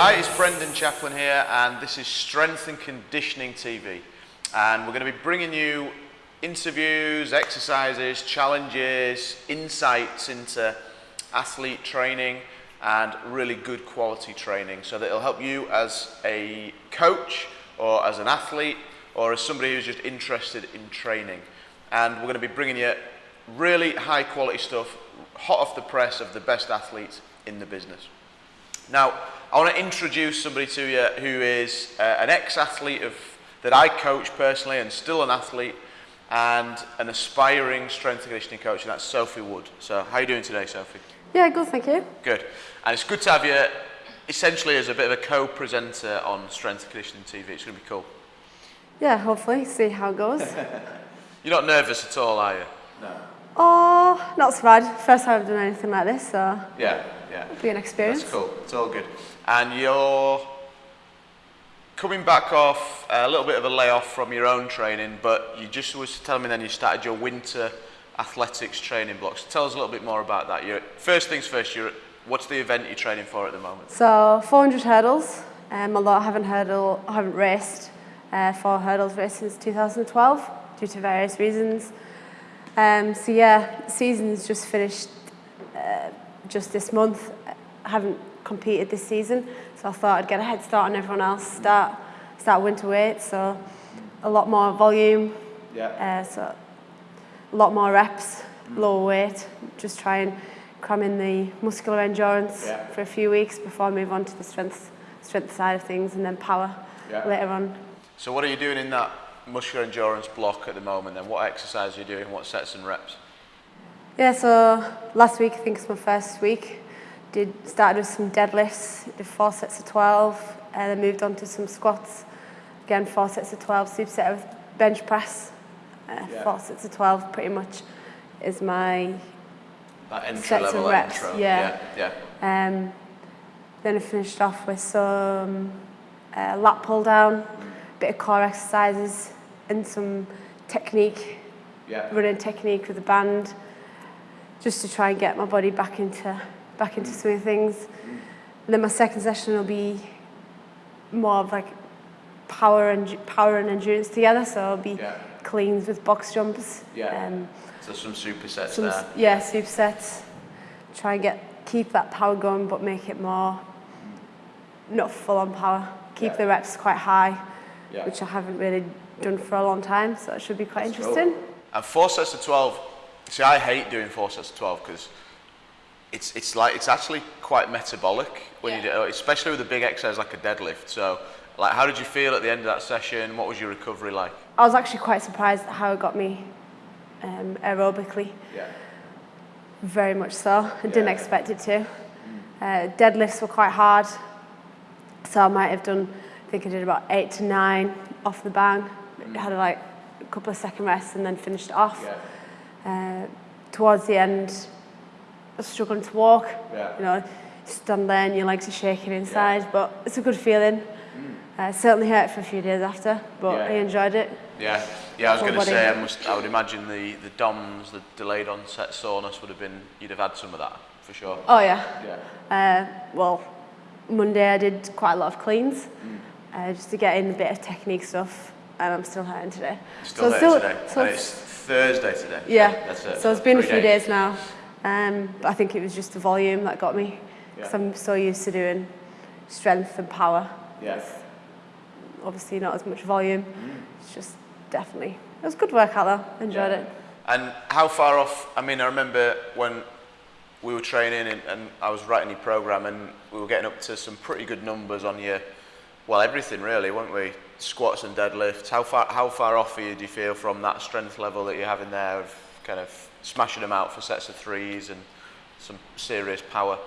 Hi, it's Brendan Chaplin here, and this is Strength and Conditioning TV. And we're going to be bringing you interviews, exercises, challenges, insights into athlete training and really good quality training so that it'll help you as a coach or as an athlete or as somebody who's just interested in training. And we're going to be bringing you really high quality stuff, hot off the press of the best athletes in the business. Now, I want to introduce somebody to you who is uh, an ex-athlete of that I coach personally and still an athlete and an aspiring strength and conditioning coach and that's Sophie Wood. So how are you doing today, Sophie? Yeah, good, thank you. Good. And it's good to have you essentially as a bit of a co-presenter on Strength and Conditioning TV. It's going to be cool. Yeah, hopefully, see how it goes. You're not nervous at all, are you? No. Oh, not so bad. First time I've done anything like this, so Yeah, yeah. it'll be an experience. That's cool. It's all good. And you're coming back off a little bit of a layoff from your own training, but you just was telling me then you started your winter athletics training blocks. Tell us a little bit more about that. You're, first things first, you're, what's the event you're training for at the moment? So 400 hurdles. Um, although I haven't hurdle, I haven't raced uh, four hurdles race since 2012 due to various reasons. Um, so yeah, season's just finished uh, just this month. I haven't competed this season, so I thought I'd get a head start on everyone else. Start start winter weight, so a lot more volume. Yeah. Uh, so a lot more reps, lower weight. Just try and cram in the muscular endurance Yeah. for a few weeks before I move on to the strength strength side of things, and then power Yeah. later on. So what are you doing in that muscular endurance block at the moment then? What exercise are you doing? What sets and reps? Yeah, so last week I think it's my first week. Did started with some deadlifts, did four sets of 12, and then moved on to some squats. Again, four sets of 12, superset with bench press. Uh, Yeah. Four sets of 12 pretty much is my, That entry Sets level reps, intro. yeah. yeah. yeah. um, then I finished off with some uh, lat pull down, a bit of core exercises, and some technique Yeah. running technique with the band just to try and get my body back into back into swing of things. And then my second session will be more of like power and power and endurance together. So it'll be Yeah. cleans with box jumps. Yeah. Um, So some supersets some there. yeah supersets. Try and get keep that power going, but make it more not full on power. Keep Yeah. the reps quite high, Yeah. which I haven't really done for a long time. So it should be quite That's cool. interesting. And four sets of 12, see, I hate doing four sets of 12 because it's, it's like, it's actually quite metabolic when you do, especially with a big exercise like a deadlift. So, like, how did you feel at the end of that session? What was your recovery like? I was actually quite surprised at how it got me um, aerobically. Yeah. Very much so. I didn't expect it to. Uh, deadlifts were quite hard, so I might have done. I think I did about eight to nine off the bang. Had like a couple of second rests and then finished off. Uh, towards the end, struggling to walk. Yeah. You know, stand there and your legs are shaking inside, but it's a good feeling. Uh, it certainly hurt for a few days after, but Yeah. I enjoyed it. Yeah, yeah. I was going to say, I must. I would imagine the the DOMS, the delayed onset soreness, would have been. You'd have had some of that for sure. Oh yeah. Yeah. Uh, well, Monday I did quite a lot of cleans, uh, just to get in a bit of technique stuff, and I'm still hurting today. Still So there today. so and it's- Thursday today. yeah. That's it. So it's been a few days now, um, but I think it was just the volume that got me, because Yeah. I'm so used to doing strength and power. Yeah. Obviously not as much volume. It's just definitely it was a good workout though. Enjoyed Yeah. it. And how far off? I mean, I remember when we were training and, and I was writing your program, and we were getting up to some pretty good numbers on your, well, everything really, weren't we? Squats and deadlifts. How far how far off are you? Do you feel from that strength level that you're having there of kind of smashing them out for sets of threes and some serious power?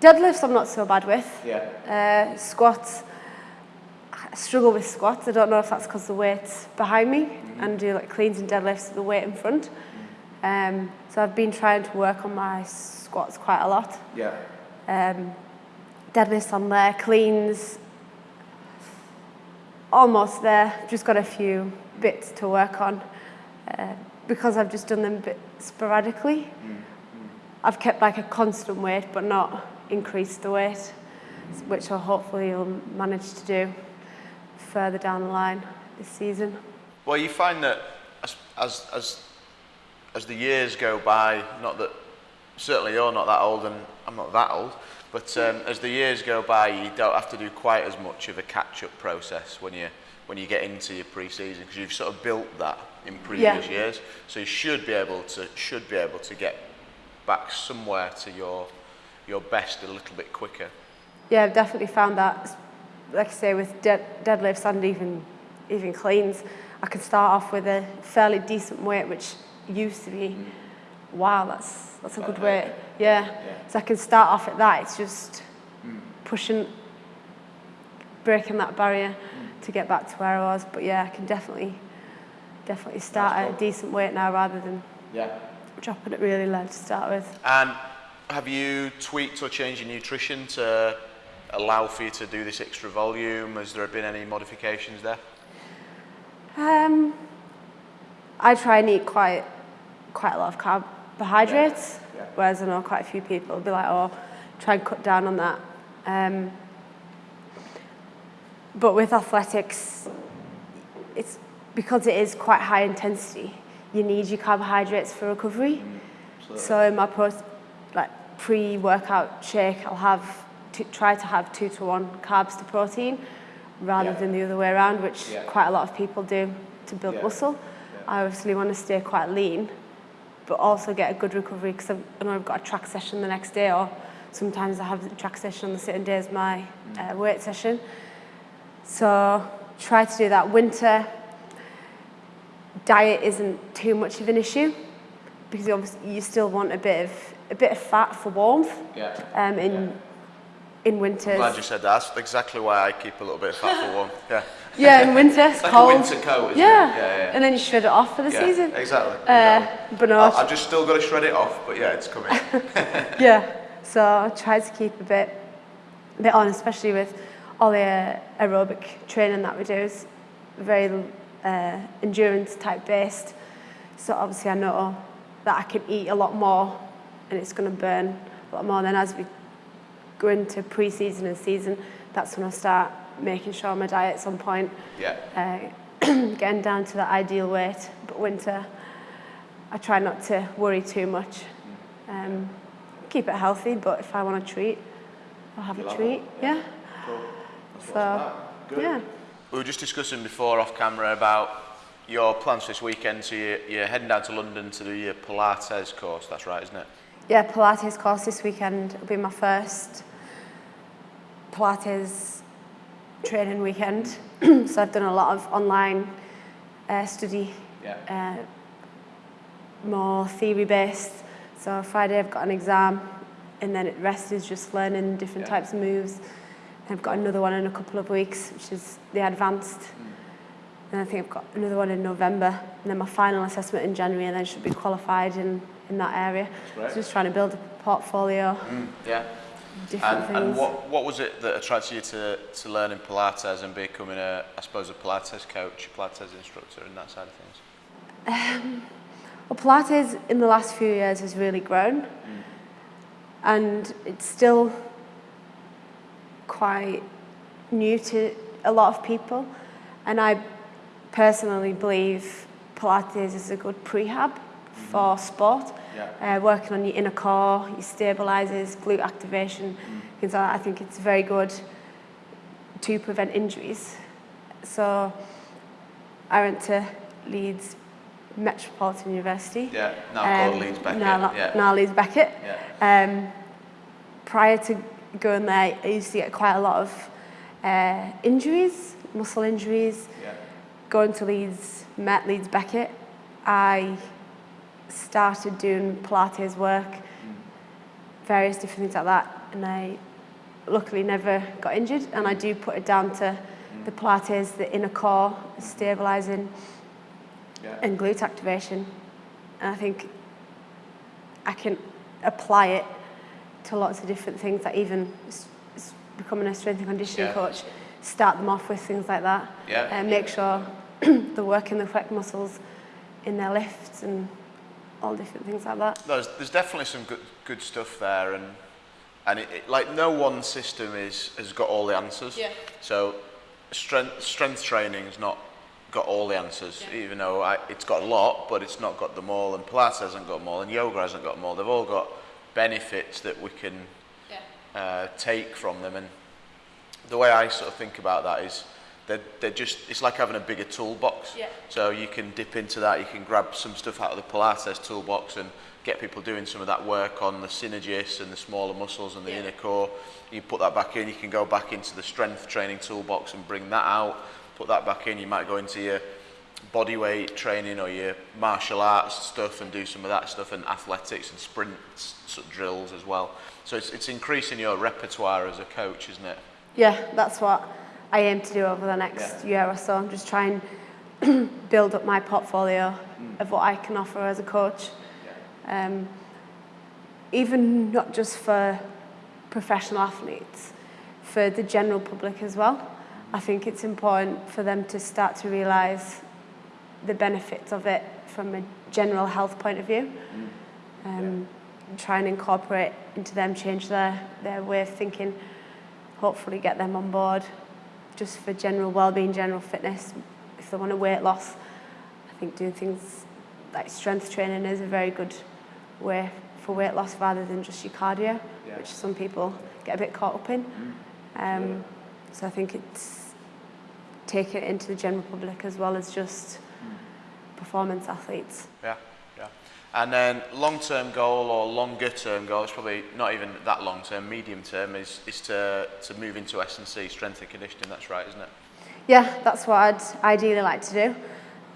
Deadlifts I'm not so bad with. Yeah. Uh, squats, I struggle with squats. I don't know if that's because the weight's behind me and do like cleans and deadlifts with the weight in front. Um, so I've been trying to work on my squats quite a lot. Yeah. Um, deadlifts on there, cleans, almost there. Just got a few bits to work on. Uh, because I've just done them a bit sporadically, I've kept like a constant weight but not increased the weight. which I hopefully will manage to do further down the line this season. Well, you find that as, as, as, as the years go by, not that certainly you're not that old and I'm not that old, but um, as the years go by, you don't have to do quite as much of a catch-up process when you when you get into your pre-season because you've sort of built that in previous Yeah. years. So you should be able to should be able to get back somewhere to your your best a little bit quicker. Yeah, I've definitely found that, like I say, with dead, deadlifts and even even cleans, I can start off with a fairly decent weight, which used to be, mm. wow, that's that's a good weight. Yeah. So I can start off at that. It's just mm. pushing, breaking that barrier to get back to where I was. But yeah, I can definitely, definitely start at a decent weight now rather than Yeah. dropping it really low to start with. And have you tweaked or changed your nutrition to allow for you to do this extra volume? Has there been any modifications there? Um, I try and eat quite quite a lot of carbohydrates, Yeah. whereas I know quite a few people will be like, oh, try and cut down on that. Um, but with athletics, it's because it is quite high intensity. You need your carbohydrates for recovery. So in my post, like pre-workout shake, I'll have to try to have two to one carbs to protein, rather Yeah. than the other way around, which Yeah. quite a lot of people do to build Yeah. muscle. I obviously want to stay quite lean, but also get a good recovery because I know I've got a track session the next day, or sometimes I have the track session on the same day as my Mm. uh, weight session. So try to do that. Winter diet isn't too much of an issue because obviously you still want a bit of a bit of fat for warmth Yeah. um, in in winters. Glad you said that. That's exactly why I keep a little bit of fat for warmth. Yeah. Yeah, in winter it's like a cold. winter coat, isn't it? yeah. Yeah, yeah. and then you shred it off for the Yeah, season. Exactly. Uh, exactly. but no, I- I've just still got to shred it off, but yeah, it's coming. yeah. So I try to keep a bit, a bit on, especially with all the uh, aerobic training that we do is very uh, endurance type based. So obviously I know that I can eat a lot more, and it's going to burn a lot more. Then as we go into pre-season and season, that's when I start making sure my diet's on point, yeah. uh, getting down to the ideal weight. But winter, I try not to worry too much. Um, keep it healthy, but if I want a treat, I'll have You'll a treat. one, Yeah. So, yeah. We were just discussing before off camera about your plans this weekend. So you're, you're heading down to London to do your Pilates course. That's right, isn't it? Yeah, Pilates course this weekend will be my first Pilates training weekend. so I've done a lot of online uh, study, Yeah. uh, more theory based. So Friday I've got an exam, and then the rest is just learning different Yeah. types of moves. I've got another one in a couple of weeks, which is the advanced. Hmm. And I think I've got another one in November, and then my final assessment in January, and then should be qualified in, in that area. So just trying to build a portfolio, hmm, Yeah. different And, things. and what, what was it that attracted you to, to learning Pilates and becoming a, I suppose, a Pilates coach, a Pilates instructor, and that side of things? Um, well, Pilates in the last few years has really grown, hmm. and it's still quite new to a lot of people. And I personally believe Pilates is a good prehab for sport. Yeah. Uh, working on your inner core, your stabilizers, glute activation, things like that. I think it's very good to prevent injuries. So I went to Leeds Metropolitan University. Yeah. Now called Um, Leeds Beckett. Now, yeah. now Leeds Beckett. Yeah. Um, prior to going there, I used to get quite a lot of uh, injuries, muscle injuries. Yeah. Going to Leeds, met Leeds Beckett, I started doing Pilates work, various different things like that, and I luckily never got injured. And I do put it down to the Pilates, the inner core, stabilizing, Yeah. and glute activation. And I think I can apply it to lots of different things, like even s- s- becoming a strength and conditioning Yeah. coach, start them off with things like that. Yeah. And make sure they're working the correct muscles in their lifts and all different things like that. There's, there's definitely some good, good stuff there, and and it, it, like no one system is has got all the answers. Yeah. So strength strength training's not got all the answers, Yeah. even though I, it's got a lot, but it's not got them all, and Pilates hasn't got them all, and yoga hasn't got them all. They've all got benefits that we can Yeah. uh, take from them. And the way I sort of think about that is they're, they're just, it's like having a bigger toolbox. Yeah. So you can dip into that, you can grab some stuff out of the Pilates toolbox and get people doing some of that work on the synergists and the smaller muscles and the Yeah. inner core. You put that back in, you can go back into the strength training toolbox and bring that out, put that back in. You might go into your body weight training or your martial arts stuff and do some of that stuff and athletics and sprint sort of drills as well. So it's, it's increasing your repertoire as a coach, isn't it? Yeah, that's what I aim to do over the next year or so. I'm just trying to build up my portfolio of what I can offer as a coach. Um, even not just for professional athletes, for the general public as well. I think it's important for them to start to realise the benefits of it from a general health point of view. Um, and try and incorporate into them, change their, their way of thinking, hopefully get them on board just for general well-being, general fitness. If they want a weight loss, I think doing things like strength training is a very good way for weight loss rather than just your cardio, Yeah. which some people get a bit caught up in. Um, so I think it's take it into the general public as well as just performance athletes. Yeah, yeah. And then long-term goal or longer-term goal, it's probably not even that long-term, medium-term, is, is to, to move into S&C, strength and conditioning, that's right, isn't it? Yeah, that's what I'd ideally like to do.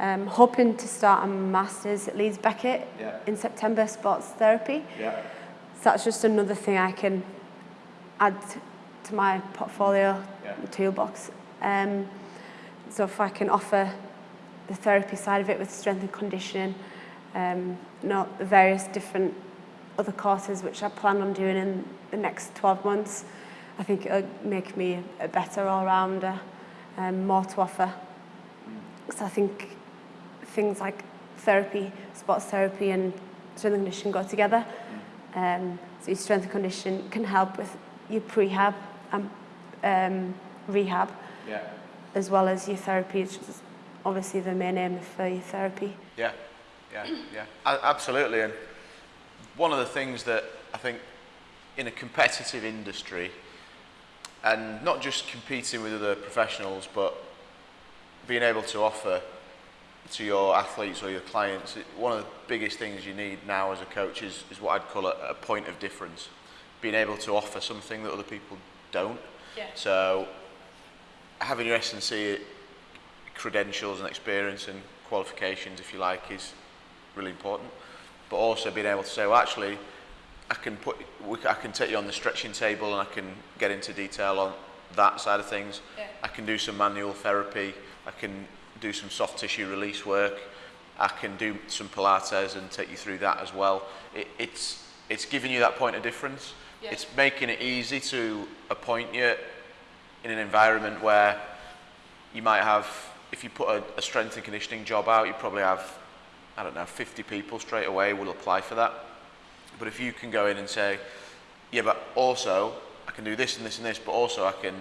Um, hoping to start a master's at Leeds Beckett yeah. in September, sports therapy. Yeah. So that's just another thing I can add to my portfolio, yeah. toolbox. Um, so if I can offer the therapy side of it with strength and conditioning, um, not the various different other courses which I plan on doing in the next 12 months, I think it'll make me a better all-rounder, um, more to offer. So I think things like therapy, sports therapy and strength and conditioning go together. Um, so your strength and conditioning can help with your prehab and um, rehab Yeah. as well as your therapy, obviously the main aim for uh, your therapy. Yeah, yeah, yeah, A- absolutely. And one of the things that I think in a competitive industry, and not just competing with other professionals, but being able to offer to your athletes or your clients, one of the biggest things you need now as a coach is, is what I'd call a, a point of difference. Being able to offer something that other people don't. Yeah. So having your S&C credentials and experience and qualifications, if you like, is really important. But also being able to say, well, actually, I can put, I can take you on the stretching table and I can get into detail on that side of things. Yeah. I can do some manual therapy. I can do some soft tissue release work. I can do some Pilates and take you through that as well. It, it's, it's giving you that point of difference. Yeah. It's making it easy to appoint you in an environment where you might have, if you put a, a strength and conditioning job out, you probably have, I don't know, 50 people straight away will apply for that. But if you can go in and say, yeah, but also I can do this and this and this, but also I can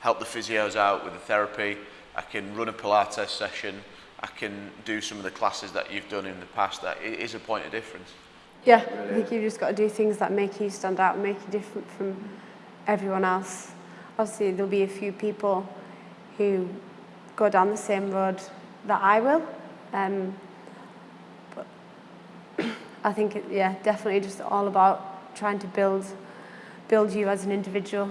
help the physios out with the therapy, I can run a Pilates session, I can do some of the classes that you've done in the past, that is a point of difference. Yeah, I think you've just got to do things that make you stand out and make you different from everyone else. Obviously, there'll be a few people who go down the same road that I will. Um, but I think, it, yeah, definitely just all about trying to build, build you as an individual,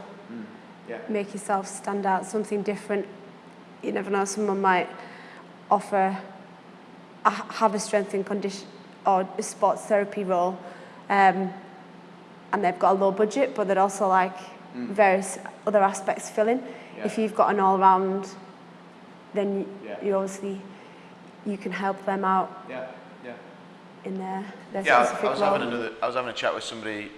Yeah. make yourself stand out, something different. You never know, someone might offer, a- have a strength and condition or a sports therapy role, um, and they've got a low budget, but they'd also like various other aspects filling. If you've got an all-round, then you, Yeah. you obviously you can help them out Yeah, yeah. in their, their Yeah, I- I was role. having another. I was having a chat with somebody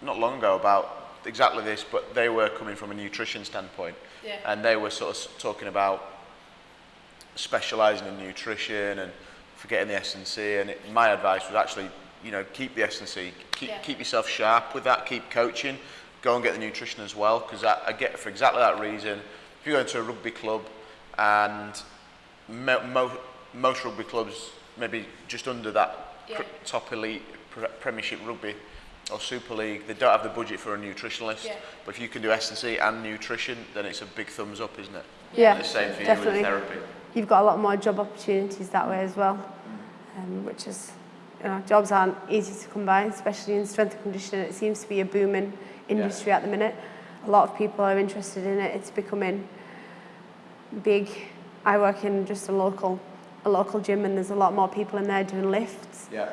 not long ago about exactly this, but they were coming from a nutrition standpoint, Yeah. and they were sort of talking about specialising in nutrition and forgetting the S and C. And it, my advice was actually you know, keep the S&C, keep, Yeah. keep yourself sharp with that, keep coaching, go and get the nutrition as well, because I, I get for exactly that reason. If you go into a rugby club and mo mo most rugby clubs maybe just under that yeah. top elite pre premiership rugby or Super League, they don't have the budget for a nutritionalist. Yeah. But if you can do S&C and nutrition, then it's a big thumbs up, isn't it? Yeah, the same for definitely. you with therapy. You've got a lot more job opportunities that way as well, um, which is, you know, jobs aren't easy to come by, especially in strength and conditioning. It seems to be a booming industry yeah. at the minute. A lot of people are interested in it. It's becoming big. I work in just a local, a local gym, and there's a lot more people in there doing lifts. Yeah.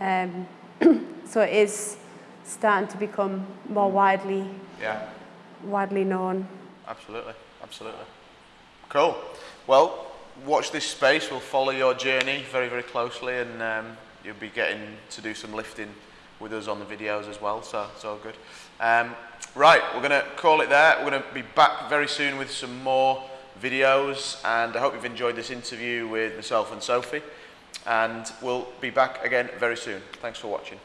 Um, so it is starting to become more widely, Yeah. widely known. Absolutely, absolutely. Cool. Well, watch this space. We'll follow your journey very, very closely, and um, you'll be getting to do some lifting with us on the videos as well. So, it's all good. Um, right, we're going to call it there. We're going to be back very soon with some more videos and I hope you've enjoyed this interview with myself and Sophie and we'll be back again very soon. Thanks for watching.